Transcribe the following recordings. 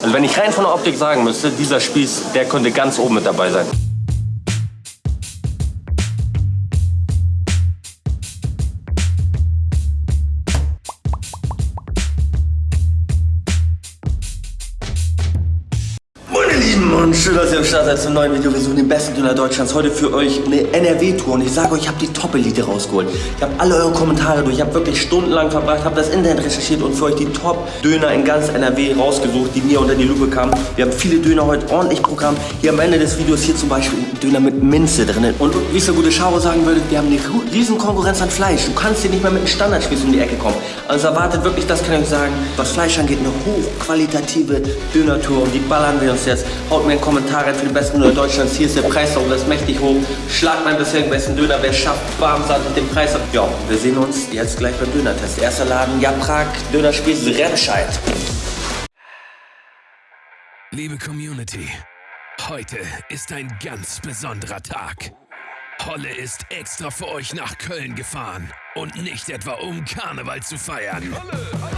Also wenn ich rein von der Optik sagen müsste, dieser Spieß, der könnte ganz oben mit dabei sein. Schön, dass ihr am Start seid zum neuen Video. Wir suchen den besten Döner Deutschlands. Heute für euch eine NRW-Tour und ich sage euch, ich habe die Top-Elite rausgeholt. Ich habe alle eure Kommentare durch, ich habe wirklich stundenlang verbracht, habe das Internet recherchiert und für euch die Top-Döner in ganz NRW rausgesucht, die mir unter die Lupe kamen. Wir haben viele Döner heute ordentlich Programm. Hier am Ende des Videos hier zum Beispiel ein Döner mit Minze drin. Und wie es der gute Schauer sagen würde, wir haben eine riesen Konkurrenz an Fleisch. Du kannst hier nicht mehr mit einem Standardspieß um die Ecke kommen. Also erwartet wirklich, das kann ich euch sagen, was Fleisch angeht, eine hochqualitative Döner-Tour und die ballern wir uns jetzt. Haut mir einen Kommentar rein für den besten Döner Deutschlands. Hier ist der Preis auch das mächtig hoch. Schlag meinen bisherigen besten Döner. Wer schafft, warm mit dem Preis ab. Ja, wir sehen uns jetzt gleich beim Dönertest. Erster Laden, Japrak, Dönerspieß, Remscheid. Liebe Community, heute ist ein ganz besonderer Tag. Holle ist extra für euch nach Köln gefahren und nicht etwa um Karneval zu feiern. Holle, Holla!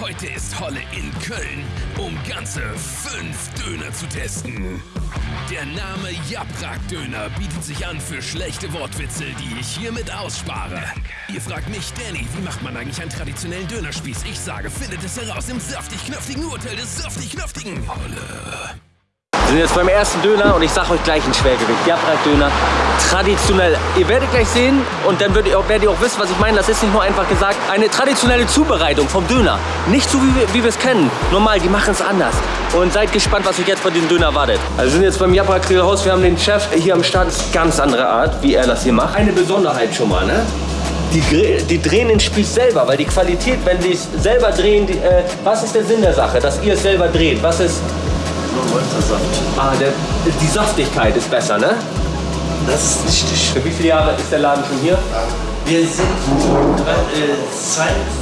Heute ist Holle in Köln, um ganze fünf Döner zu testen. Der Name Japrak Döner bietet sich an für schlechte Wortwitze, die ich hiermit ausspare. Ihr fragt mich, Danny, wie macht man eigentlich einen traditionellen Dönerspieß? Ich sage, findet es heraus im saftig-knöftigen Urteil des saftig-knöftigen Holle. Sind jetzt beim ersten Döner und ich sage euch gleich ein Schwergewicht. Japrak-Döner, traditionell. Ihr werdet gleich sehen und dann werdet ihr, auch, werdet ihr auch wissen, was ich meine. Das ist nicht nur einfach gesagt, eine traditionelle Zubereitung vom Döner. Nicht so, wie wir, wie wir es kennen. Normal, die machen es anders. Und seid gespannt, was euch jetzt von diesem Döner erwartet. Also wir sind jetzt beim Japrak Grillhaus. Wir haben den Chef hier am Start. Das ist ganz andere Art, wie er das hier macht. Eine Besonderheit schon mal, ne? Die, die, drehen den Spieß selber, weil die Qualität, wenn sie es selber drehen, die, äh, was ist der Sinn der Sache, dass ihr es selber dreht? Was ist Ah, der, die Saftigkeit ist besser, ne? Das ist richtig. Für wie viele Jahre ist der Laden schon hier? Wir sind äh,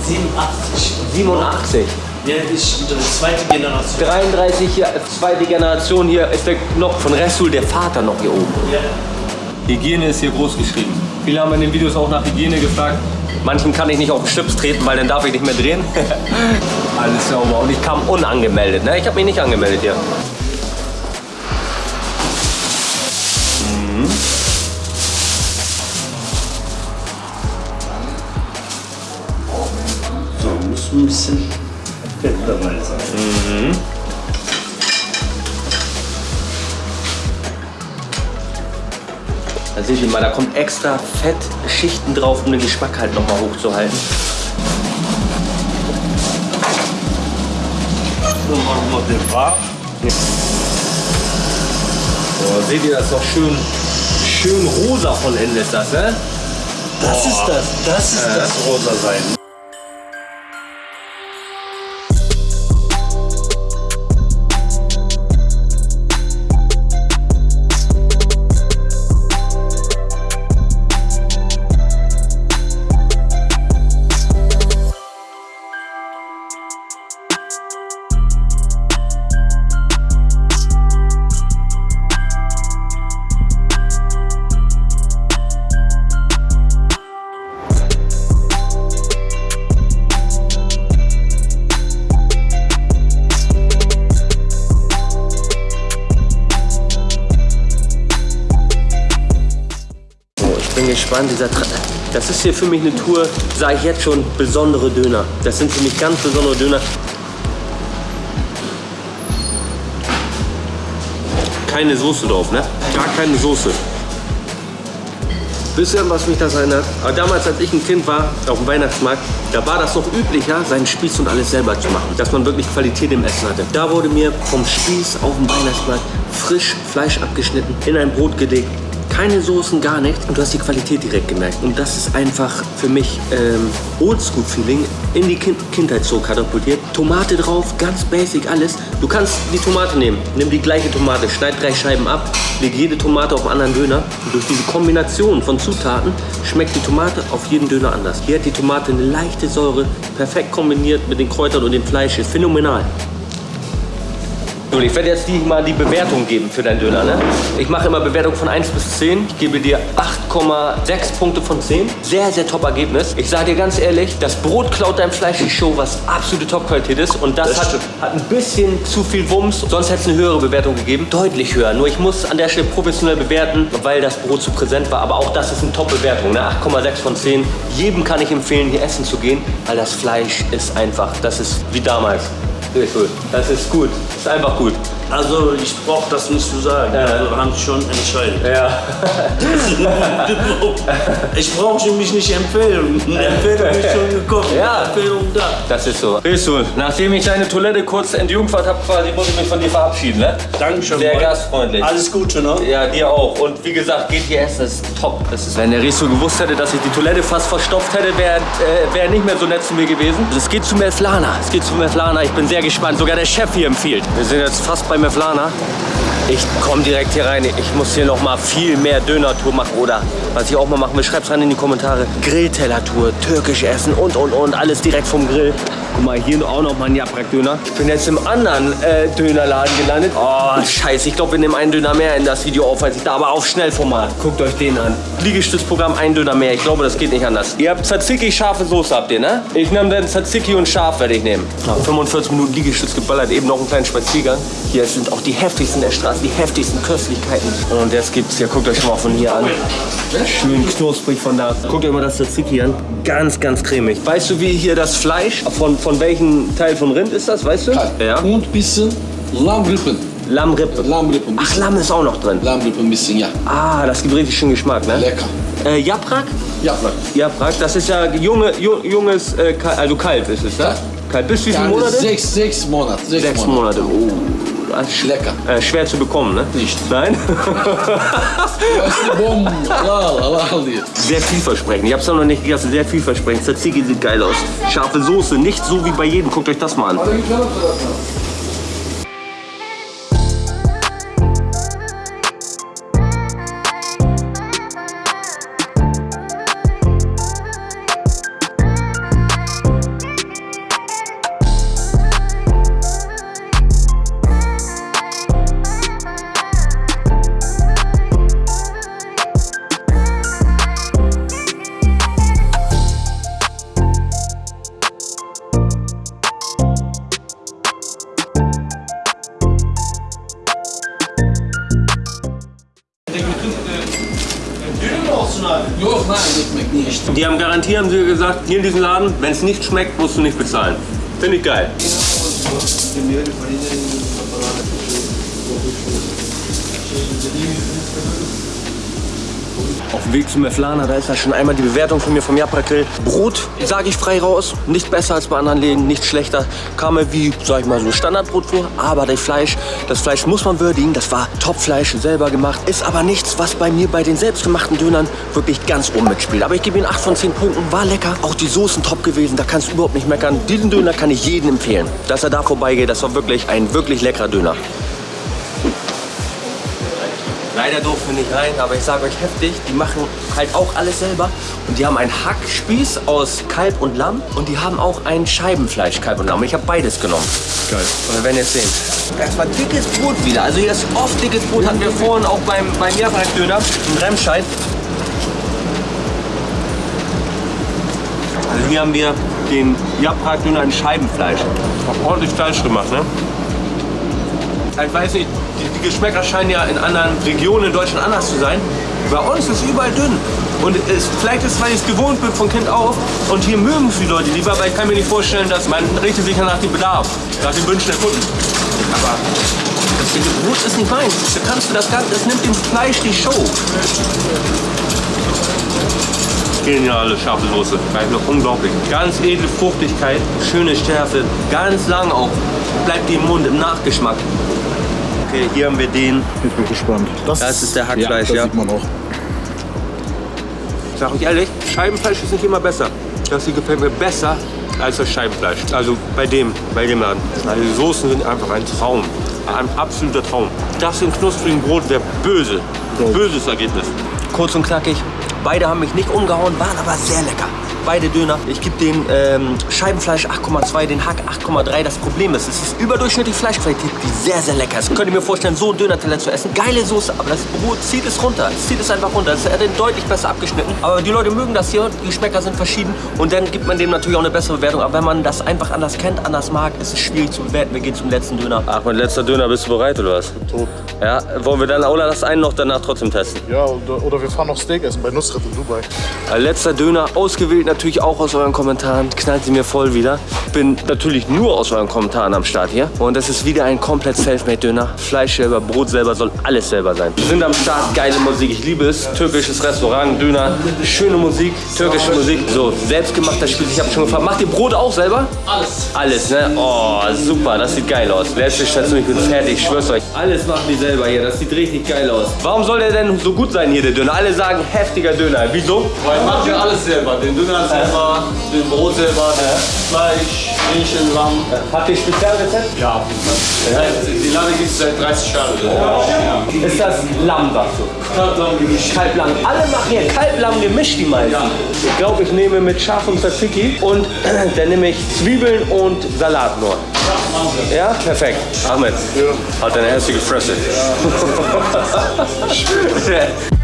87. 87? Ja, ich zweite Generation. 33, Jahre, zweite Generation hier ist der noch von Resul, der Vater noch hier oben. Ja. Hygiene ist hier groß geschrieben. Viele haben in den Videos auch nach Hygiene gefragt. Manchen kann ich nicht auf den Schlips treten, weil dann darf ich nicht mehr drehen. Alles sauber. Und ich kam unangemeldet. Ne? Ich habe mich nicht angemeldet hier. Mhm. So, muss ein bisschen Fett dabei sein. Mhm. Da seht ihr mal, da kommt extra Fettschichten drauf, um den Geschmack halt nochmal hochzuhalten. So machen wir den Bart. So, seht ihr, das ist doch schön, schön rosa von innen ist das, ne? Das ist das, das ist das rosa sein. Gespannt. Dieser das ist hier für mich eine Tour, sage ich jetzt schon, besondere Döner. Das sind für mich ganz besondere Döner. Keine Soße drauf, ne? Gar keine Soße. Bisschen, was mich das erinnert. Aber damals, als ich ein Kind war, auf dem Weihnachtsmarkt, da war das noch üblicher, seinen Spieß und alles selber zu machen. Dass man wirklich Qualität im Essen hatte. Da wurde mir vom Spieß auf dem Weihnachtsmarkt frisch Fleisch abgeschnitten, in ein Brot gelegt, keine Soßen, gar nichts. Und du hast die Qualität direkt gemerkt. Und das ist einfach für mich ähm, Oldschool-Feeling in die kind Kindheit so katapultiert. Tomate drauf, ganz basic alles. Du kannst die Tomate nehmen. Nimm die gleiche Tomate, schneid drei Scheiben ab, leg jede Tomate auf einen anderen Döner. Und durch diese Kombination von Zutaten schmeckt die Tomate auf jeden Döner anders. Hier hat die Tomate eine leichte Säure, perfekt kombiniert mit den Kräutern und dem Fleisch. Ist phänomenal. Juli, ich werde jetzt die mal die Bewertung geben für deinen Döner. Ne? Ich mache immer Bewertung von 1 bis 10. Ich gebe dir 8,6 Punkte von 10. Sehr, sehr top Ergebnis. Ich sage dir ganz ehrlich, das Brot klaut deinem Fleisch die Show, was absolute Top-Qualität ist. Und das, Das hat, hat ein bisschen zu viel Wumms. Sonst hätte es eine höhere Bewertung gegeben. Deutlich höher. Nur ich muss an der Stelle professionell bewerten, weil das Brot zu präsent war. Aber auch das ist eine Top-Bewertung. Ne? 8,6 von 10. Jedem kann ich empfehlen, hier essen zu gehen, weil das Fleisch ist einfach, das ist wie damals. Ist gut. Das ist gut. Ist einfach gut. Also ich brauche das nicht zu sagen. Also haben Sie schon entschieden. Ja. ich brauche mich nicht empfehlen. Empfehlung ist schon gekommen. Ja. Empfehlung da. Das ist so. Resul, nachdem ich deine Toilette kurz entjungfert habe, quasi muss ich mich von dir verabschieden, ne? Dankeschön. Sehr Boy. gastfreundlich. Alles Gute, ne? Ja, dir auch. Und wie gesagt, geht hier essen, das ist top. Das ist, wenn der Resul gewusst hätte, dass ich die Toilette fast verstopft hätte, wäre äh, wär er nicht mehr so nett zu mir gewesen. Es geht zu Mevlana. Es geht zu Mevlana. Ich bin sehr gespannt. Sogar der Chef hier empfiehlt. Wir sind jetzt fast bei Mevlana. Ich komme direkt hier rein. Ich muss hier noch mal viel mehr Döner-Tour machen. Oder was ich auch mal machen will, schreib's rein in die Kommentare. Grillteller-Tour, türkisch essen und, und, und. Alles direkt vom Grill. Guck mal, hier auch noch mal ein Japrak-Döner. Ich bin jetzt im anderen äh, Dönerladen gelandet. Oh, scheiße. Ich glaube, wir nehmen einen Döner mehr in das Video auf, als ich da. Aber auf Schnellformat. Guckt euch den an. Liegestützprogramm, ein Döner mehr. Ich glaube, das geht nicht anders. Ihr habt Tzatziki, scharfe Soße habt ihr, ne? Ich nehme dann Tzatziki und scharf werde ich nehmen. 45 Minuten Liegestütz geballert. Eben noch einen kleinen Spaziergang. Hier sind auch die heftigsten der Straße, die heftigsten Köstlichkeiten. Und jetzt gibt's hier, guckt euch mal von hier an. Schön knusprig von da. Guckt euch mal das Tzatziki an. Ganz, ganz cremig. Weißt du, wie hier das Fleisch, von, von welchem Teil von Rind ist das, weißt du? Ja. Und bisschen Lammrippen. Lammrippe. Lammrippen. Ach, Lamm ist auch noch drin. Lammrippen ein bisschen, ja. Ah, das gibt richtig schön Geschmack, ne? Lecker. Äh, Japrak? Ja, Frank. Japrak, das ist ja junge, ju- junges, äh, also Kalb ist es, ne? Ja. Kalb. Bis wie viele Ja, Monate? Sechs, sechs Monate. Sechs, Sechs Monate. Oh, sch- Lecker. Äh, schwer zu bekommen, ne? Nicht. Nein? Sehr vielversprechend. Ich hab's noch nicht gegessen. Sehr vielversprechend. Tzatziki sieht geil aus. Scharfe Soße, nicht so wie bei jedem. Guckt euch das mal an. Garantie, haben sie gesagt, hier in diesem Laden, wenn es nicht schmeckt, musst du nicht bezahlen. Finde ich geil. Auf dem Weg zu Meflana, da ist ja schon einmal die Bewertung von mir vom Japra Grill. Brot, sage ich frei raus, nicht besser als bei anderen Läden, nicht schlechter. Kam mir wie, sag ich mal, so Standardbrot vor. Aber das Fleisch, das Fleisch muss man würdigen. Das war Topfleisch, selber gemacht. Ist aber nichts, was bei mir bei den selbstgemachten Dönern wirklich ganz oben mitspielt. Aber ich gebe ihm 8 von 10 Punkten. War lecker. Auch die Soßen top gewesen. Da kannst du überhaupt nicht meckern. Diesen Döner kann ich jedem empfehlen. Dass er da vorbeigeht, das war wirklich ein wirklich leckerer Döner. Leider durften wir nicht rein, aber ich sage euch heftig, die machen halt auch alles selber. Und die haben einen Hackspieß aus Kalb und Lamm und die haben auch ein Scheibenfleisch, Kalb und Lamm. Ich habe beides genommen. Geil. Und wir werden jetzt sehen. Erstmal dickes Brot wieder. Also hier ist oft dickes Brot. Hatten wir vorhin auch beim, beim Mehrfachdöner in Remscheid. Also hier haben wir den Japrak-Döner in Scheibenfleisch. Ordentlich Fleisch gemacht, ne? Ich weiß nicht, die, die Geschmäcker scheinen ja in anderen Regionen in Deutschland anders zu sein. Bei uns ist es überall dünn. Und es, vielleicht ist es, weil ich es gewohnt bin von Kind auf. Und hier mögen es die Leute lieber, aber ich kann mir nicht vorstellen, dass man richtet sich ja nach dem Bedarf, nach den Wünschen der Kunden. Aber das Brot ist nicht meins. Da kannst du das Ganze, das nimmt dem Fleisch die Show. Geniale scharfe Soße. Bleibt noch unglaublich. Ganz edle Fruchtigkeit, schöne Schärfe, ganz lang auch. Bleibt die im Mund im Nachgeschmack. Okay, hier haben wir den. Ich bin gespannt. Das ist der Hackfleisch, das ja. sieht man auch. Ich sag euch ehrlich, Scheibenfleisch ist nicht immer besser. Das hier gefällt mir besser als das Scheibenfleisch. Also bei dem, bei dem Laden. Also die Soßen sind einfach ein Traum. Ein absoluter Traum. Das in knusprigen Brot wäre böse. Böses Ergebnis. Kurz und knackig. Beide haben mich nicht umgehauen, waren aber sehr lecker. Beide Döner. Ich gebe den ähm, Scheibenfleisch 8,2, den Hack 8,3. Das Problem ist, es ist überdurchschnittlich Fleischqualität, die sehr, sehr lecker ist. Könnt ihr mir vorstellen, so einen Döner-Teller zu essen? Geile Soße, aber das Brot zieht es runter. Es zieht es einfach runter. Es hat den deutlich besser abgeschnitten. Aber die Leute mögen das hier. Die Geschmäcker sind verschieden. Und dann gibt man dem natürlich auch eine bessere Bewertung. Aber wenn man das einfach anders kennt, anders mag, ist es schwierig zu bewerten. Wir gehen zum letzten Döner. Ach, mein letzter Döner. Bist du bereit oder was? Tot. Ja, wollen wir dann Aula das einen noch danach trotzdem testen? Ja, oder, oder wir fahren noch Steak essen bei Nusret in Dubai. Äh, Letzter Döner, ausgewählt natürlich auch aus euren Kommentaren. Knallt sie mir voll wieder. Bin natürlich nur aus euren Kommentaren am Start hier. Und das ist wieder ein komplett Selfmade-Döner. Fleisch selber, Brot selber, soll alles selber sein. Wir sind am Start, geile Musik. Ich liebe es. Türkisches Restaurant, Döner, schöne Musik, türkische Musik. So, selbstgemachter Spiel. Ich habe schon gefragt, macht ihr Brot auch selber? Alles. Alles, ne? Oh, super, das sieht geil aus. Letzte Station, ich bin fertig, ich schwör's euch. Alles machen die selber hier, das sieht richtig geil aus. Warum soll der denn so gut sein hier, der Döner? Alle sagen, heftiger Döner. Wieso? Weil macht ja alles selber. Den Döner selber, den Brot selber, Fleisch, Hähnchen, Lamm. Habt ihr Spezialrezept? Ja, Fall. Die Lade gibt es seit 30 Jahren. Ja. Ist das Lamm, sagst du? Kaltlamm gemischt. Kalblamm. Alle machen hier Kalblamm gemischt, die meisten. Ich glaube, ich nehme mit Schaf und Tzatziki und dann nehme ich Zwiebeln und Salat nur. Ja, perfekt. Ahmed, hat eine hässliche Fresse.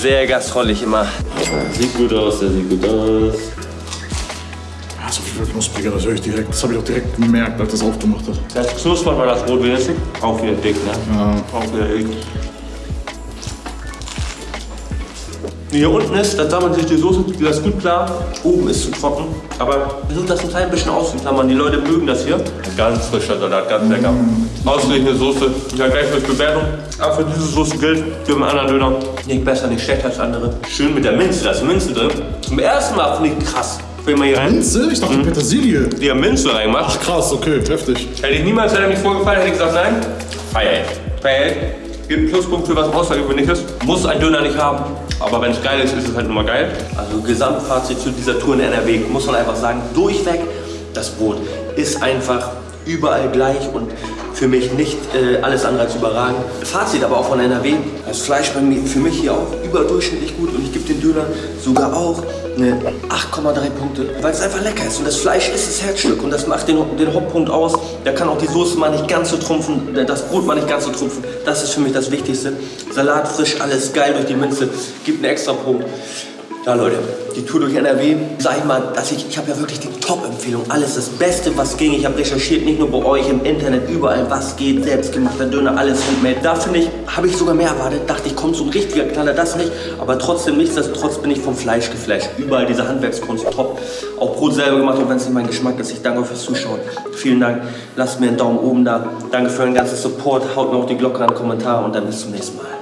Sehr gastrollig immer. Sieht gut aus, der sieht gut aus. So viel knuspriger, das höre ich direkt. Das habe ich auch direkt gemerkt, als das aufgemacht hat. Das knuspert mal das Brot wenigstens. Auch wieder dick, ne? Ja. Auch wieder dick. Hier unten ist, da sammelt sich die Soße, die ist gut klar. Oben ist zu trocken. Aber versucht das ein klein bisschen auszuklammern. Die Leute mögen das hier. Ganz frischer Salat, ganz lecker. Ausgelegte Soße. Ja, gleich mit Bewertung. Aber für diese Soße gilt, für einen anderen Döner, nicht besser, nicht schlechter als andere. Schön mit der Minze, da ist Minze drin. Zum ersten Mal finde ich krass. Wenn man hier rein, Minze? Ich dachte Petersilie. die haben Minze reingemacht. Ach krass, okay, heftig. Hätte ich niemals, hätte er mich vorgefallen, hätte ich gesagt, nein. Feier ich. Feier ich. Gibt Pluspunkt für was Außergewöhnliches. Muss ein Döner nicht haben. Aber wenn es geil ist, ist es halt nur mal geil. Also Gesamtfazit zu dieser Tour in NRW, muss man einfach sagen, durchweg, das Brot ist einfach überall gleich und für mich nicht äh, alles andere als überragend. Fazit aber auch von NRW, das Fleisch bei mir, für mich hier auch überdurchschnittlich gut und ich gebe den Döner sogar auch eine 8,3 Punkte, weil es einfach lecker ist und das Fleisch ist das Herzstück und das macht den, den Hauptpunkt aus. Da kann auch die Soße mal nicht ganz so trumpfen, das Brot mal nicht ganz so trumpfen. Das ist für mich das Wichtigste. Salat frisch, alles geil durch die Minze, gibt einen extra Punkt. Ja Leute, die Tour durch NRW, sag ich mal, dass ich, ich habe ja wirklich die Top-Empfehlung, alles das Beste, was ging. Ich habe recherchiert, nicht nur bei euch im Internet, überall, was geht, selbstgemachter Döner, alles handmade. Da finde ich, habe ich sogar mehr erwartet, dachte ich, kommt so ein richtiger Knaller, das nicht. Aber trotzdem, nichtsdestotrotz bin ich vom Fleisch geflasht. Überall diese Handwerkskunst, top. Auch Brot selber gemacht, auch wenn es nicht mein Geschmack ist. Ich danke euch fürs Zuschauen. Vielen Dank, lasst mir einen Daumen oben da. Danke für euren ganzen Support, haut mir auch die Glocke an Kommentar und dann bis zum nächsten Mal.